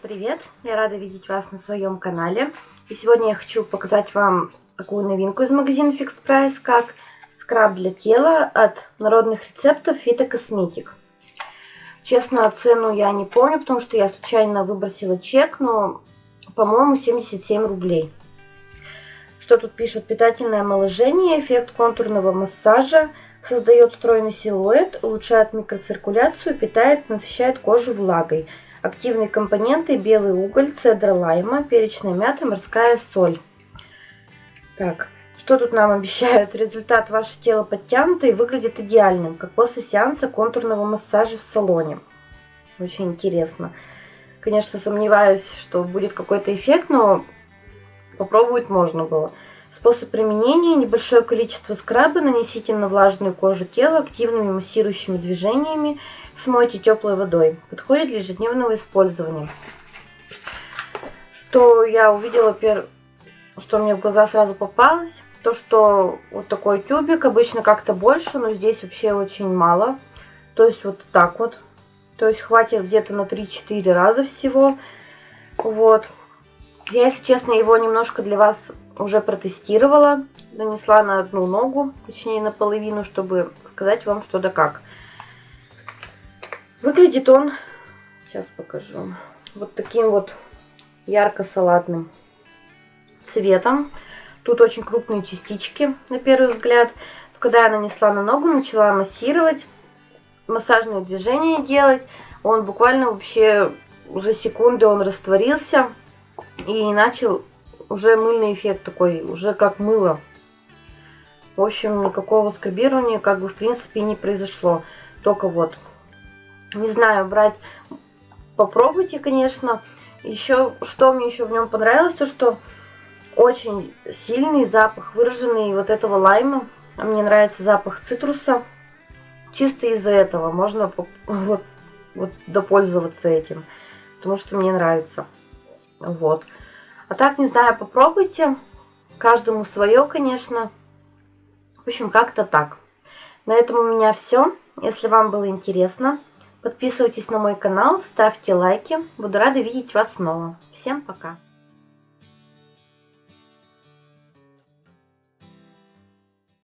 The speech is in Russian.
привет! Я рада видеть вас на своем канале. И сегодня я хочу показать вам такую новинку из магазина Fix Price, как скраб для тела от народных рецептов Фитокосметик. Честно, цену я не помню, потому что я случайно выбросила чек, но, по-моему, 77 рублей. Что тут пишут? Питательное омоложение, эффект контурного массажа, создает стройный силуэт, улучшает микроциркуляцию, питает, насыщает кожу влагой – Активные компоненты белый уголь, цедра лайма, перечная мята, морская соль. Так, что тут нам обещают? Результат ваше тело подтянуто и выглядит идеальным, как после сеанса контурного массажа в салоне. Очень интересно. Конечно, сомневаюсь, что будет какой-то эффект, но попробовать можно было. Способ применения. Небольшое количество скраба нанесите на влажную кожу тела активными массирующими движениями. Смойте теплой водой. Подходит для ежедневного использования. Что я увидела, что мне в глаза сразу попалось. То, что вот такой тюбик, обычно как-то больше, но здесь вообще очень мало. То есть вот так вот. То есть хватит где-то на 3-4 раза всего. Вот. Я, если честно, его немножко для вас уже протестировала. Нанесла на одну ногу, точнее на половину, чтобы сказать вам что да как. Выглядит он, сейчас покажу, вот таким вот ярко-салатным цветом. Тут очень крупные частички, на первый взгляд. Когда я нанесла на ногу, начала массировать, массажные движения делать. Он буквально вообще за секунды он растворился и начал уже мыльный эффект такой, уже как мыло. В общем, никакого скрабирования как бы в принципе не произошло. Только вот, не знаю, брать, попробуйте, конечно. Еще, что мне еще в нем понравилось, то что очень сильный запах, выраженный вот этого лайма. Мне нравится запах цитруса. Чисто из-за этого можно вот, вот допользоваться этим. Потому что мне нравится. Вот. А так, не знаю, попробуйте. Каждому свое, конечно. В общем, как-то так. На этом у меня все. Если вам было интересно, подписывайтесь на мой канал, ставьте лайки. Буду рада видеть вас снова. Всем пока!